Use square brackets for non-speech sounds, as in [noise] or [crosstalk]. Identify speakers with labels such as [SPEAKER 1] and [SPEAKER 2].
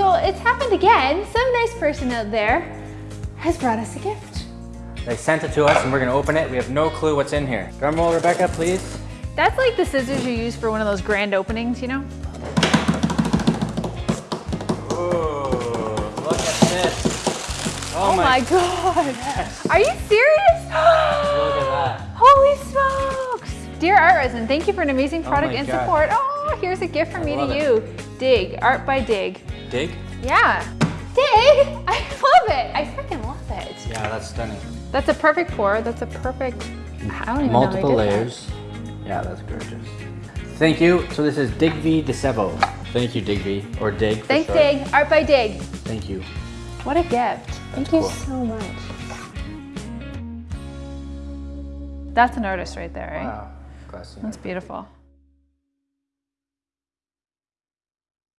[SPEAKER 1] So it's happened again. Some nice person out there has brought us a gift.
[SPEAKER 2] They sent it to us and we're gonna open it. We have no clue what's in here. Drum roll, Rebecca, please.
[SPEAKER 1] That's like the scissors you use for one of those grand openings, you know?
[SPEAKER 2] Ooh, look at this.
[SPEAKER 1] Oh, oh my, god. Are you serious?
[SPEAKER 2] Look at that. [gasps]
[SPEAKER 1] Holy smokes! Dear Art Resin, thank you for an amazing oh product
[SPEAKER 2] my
[SPEAKER 1] and
[SPEAKER 2] God.
[SPEAKER 1] support. Oh, here's a gift from me to
[SPEAKER 2] it.
[SPEAKER 1] you. Dig, Art by Dig.
[SPEAKER 2] Dig?
[SPEAKER 1] Yeah. Dig? I love it. I freaking love it.
[SPEAKER 2] Yeah, that's stunning.
[SPEAKER 1] That's a perfect pour. That's a perfect, I don't even know
[SPEAKER 2] Multiple
[SPEAKER 1] did that.
[SPEAKER 2] layers. Yeah, that's gorgeous. Thank you. So this is Digby DeSevo. Thank you, Digby, or Dig for
[SPEAKER 1] Thanks,
[SPEAKER 2] short.
[SPEAKER 1] Dig. Art by Dig.
[SPEAKER 2] Thank you.
[SPEAKER 1] What a gift. Thank you so much. That's an artist right there, right?
[SPEAKER 2] Wow. Classy.
[SPEAKER 1] That's beautiful.